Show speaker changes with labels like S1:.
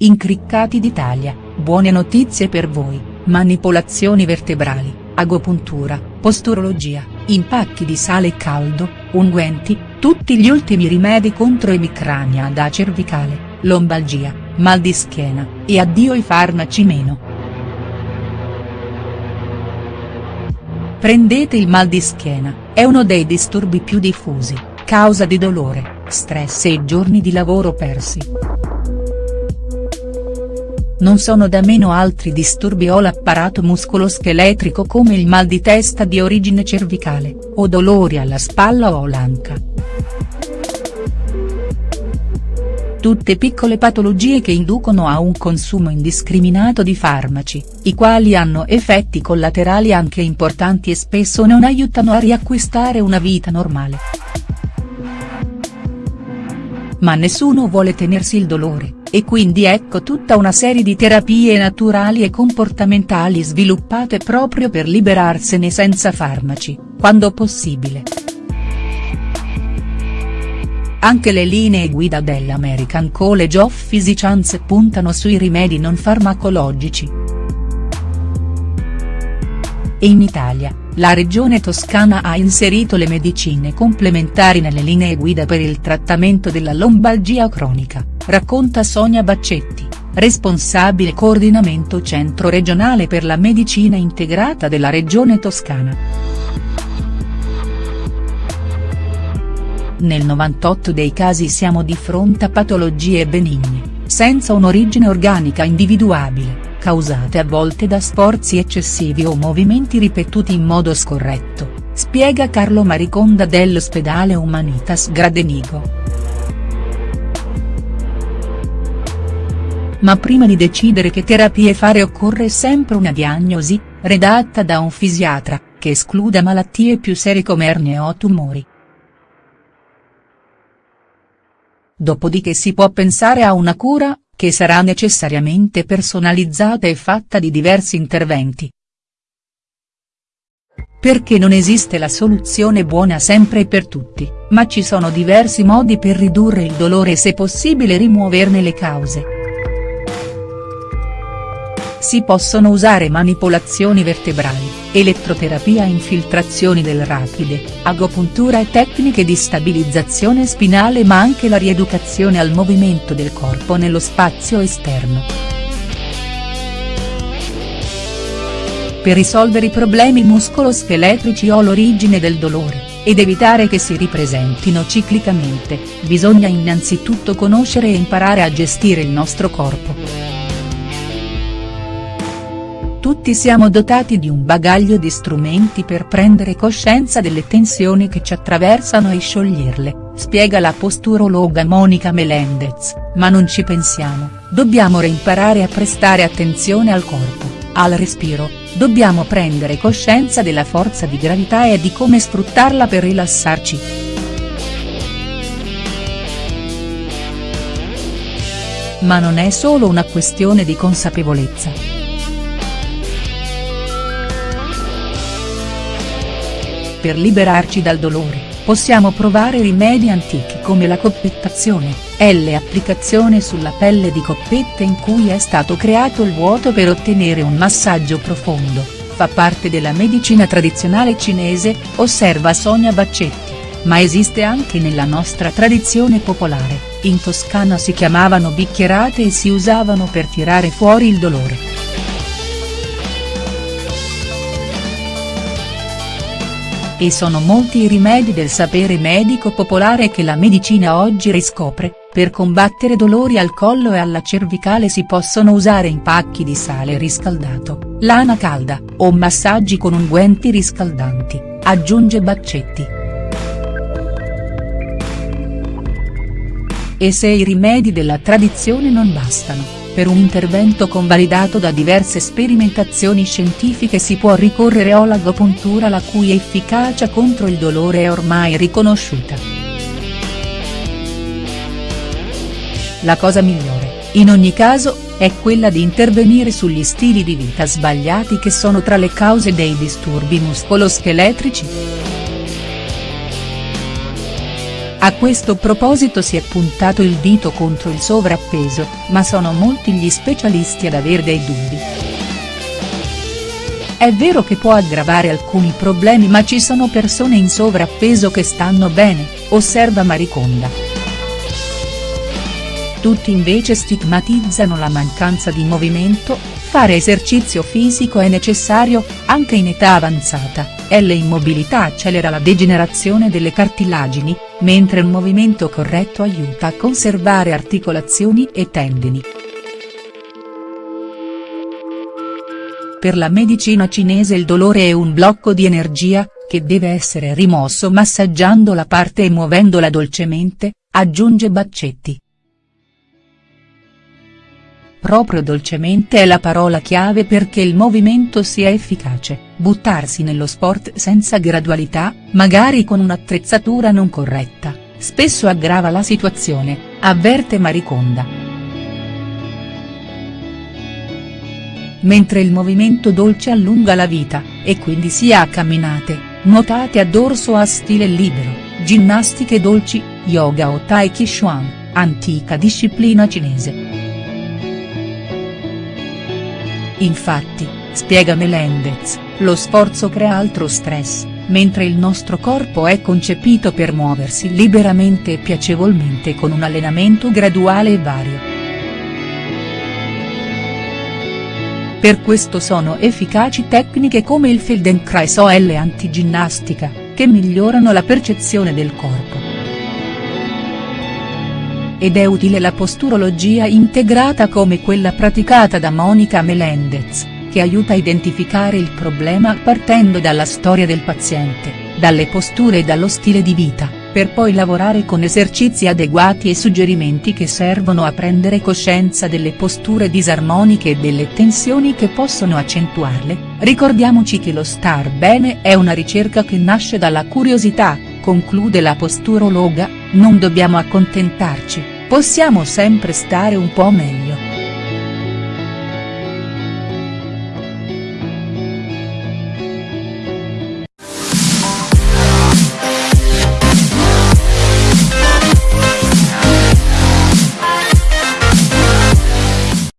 S1: incriccati d'Italia, buone notizie per voi, manipolazioni vertebrali, agopuntura, posturologia, impacchi di sale caldo, unguenti, tutti gli ultimi rimedi contro emicrania da cervicale, lombalgia, mal di schiena, e addio i farmaci meno. Prendete il mal di schiena, è uno dei disturbi più diffusi, causa di dolore, stress e giorni di lavoro persi. Non sono da meno altri disturbi o l'apparato muscoloscheletrico come il mal di testa di origine cervicale, o dolori alla spalla o l'anca. Tutte piccole patologie che inducono a un consumo indiscriminato di farmaci, i quali hanno effetti collaterali anche importanti e spesso non aiutano a riacquistare una vita normale. Ma nessuno vuole tenersi il dolore, e quindi ecco tutta una serie di terapie naturali e comportamentali sviluppate proprio per liberarsene senza farmaci, quando possibile. Anche le linee guida dell'American College of Physicians puntano sui rimedi non farmacologici. E in Italia, la regione toscana ha inserito le medicine complementari nelle linee guida per il trattamento della lombalgia cronica, racconta Sonia Baccetti, responsabile coordinamento centro regionale per la medicina integrata della regione toscana. Nel 98 dei casi siamo di fronte a patologie benigne, senza un'origine organica individuabile, causate a volte da sforzi eccessivi o movimenti ripetuti in modo scorretto, spiega Carlo Mariconda dell'ospedale Humanitas Gradenigo. Ma prima di decidere che terapie fare occorre sempre una diagnosi, redatta da un fisiatra, che escluda malattie più serie come ernie o tumori. Dopodiché si può pensare a una cura, che sarà necessariamente personalizzata e fatta di diversi interventi. Perché non esiste la soluzione buona sempre e per tutti, ma ci sono diversi modi per ridurre il dolore e se possibile rimuoverne le cause. Si possono usare manipolazioni vertebrali, elettroterapia infiltrazioni del rapide, agopuntura e tecniche di stabilizzazione spinale ma anche la rieducazione al movimento del corpo nello spazio esterno. Per risolvere i problemi muscoloscheletrici o l'origine del dolore, ed evitare che si ripresentino ciclicamente, bisogna innanzitutto conoscere e imparare a gestire il nostro corpo. Tutti siamo dotati di un bagaglio di strumenti per prendere coscienza delle tensioni che ci attraversano e scioglierle, spiega la posturologa Monica Melendez, ma non ci pensiamo, dobbiamo reimparare a prestare attenzione al corpo, al respiro, dobbiamo prendere coscienza della forza di gravità e di come sfruttarla per rilassarci. Ma non è solo una questione di consapevolezza. Per liberarci dal dolore, possiamo provare rimedi antichi come la coppettazione, L applicazione sulla pelle di coppette in cui è stato creato il vuoto per ottenere un massaggio profondo, fa parte della medicina tradizionale cinese, osserva Sonia Baccetti, ma esiste anche nella nostra tradizione popolare, in Toscana si chiamavano bicchierate e si usavano per tirare fuori il dolore. E sono molti i rimedi del sapere medico popolare che la medicina oggi riscopre, per combattere dolori al collo e alla cervicale si possono usare impacchi di sale riscaldato, lana calda, o massaggi con unguenti riscaldanti, aggiunge Baccetti. E se i rimedi della tradizione non bastano, per un intervento convalidato da diverse sperimentazioni scientifiche si può ricorrere all'agopuntura la cui efficacia contro il dolore è ormai riconosciuta. La cosa migliore, in ogni caso, è quella di intervenire sugli stili di vita sbagliati che sono tra le cause dei disturbi muscoloscheletrici. A questo proposito si è puntato il dito contro il sovrappeso, ma sono molti gli specialisti ad aver dei dubbi. È vero che può aggravare alcuni problemi ma ci sono persone in sovrappeso che stanno bene, osserva Mariconda. Tutti invece stigmatizzano la mancanza di movimento, fare esercizio fisico è necessario, anche in età avanzata, e l'immobilità accelera la degenerazione delle cartilagini, mentre un movimento corretto aiuta a conservare articolazioni e tendini. Per la medicina cinese il dolore è un blocco di energia, che deve essere rimosso massaggiando la parte e muovendola dolcemente, aggiunge Baccetti. Proprio dolcemente è la parola chiave perché il movimento sia efficace, buttarsi nello sport senza gradualità, magari con un'attrezzatura non corretta, spesso aggrava la situazione, avverte Mariconda. mentre il movimento dolce allunga la vita, e quindi sia a camminate, nuotate a dorso a stile libero, ginnastiche dolci, yoga o tai chi chuan, antica disciplina cinese. Infatti, spiega Melendez, lo sforzo crea altro stress, mentre il nostro corpo è concepito per muoversi liberamente e piacevolmente con un allenamento graduale e vario. Per questo sono efficaci tecniche come il Feldenkrais o l'antiginnastica, che migliorano la percezione del corpo. Ed è utile la posturologia integrata come quella praticata da Monica Melendez, che aiuta a identificare il problema partendo dalla storia del paziente, dalle posture e dallo stile di vita per poi lavorare con esercizi adeguati e suggerimenti che servono a prendere coscienza delle posture disarmoniche e delle tensioni che possono accentuarle, ricordiamoci che lo star bene è una ricerca che nasce dalla curiosità, conclude la posturologa, non dobbiamo accontentarci, possiamo sempre stare un po' meglio.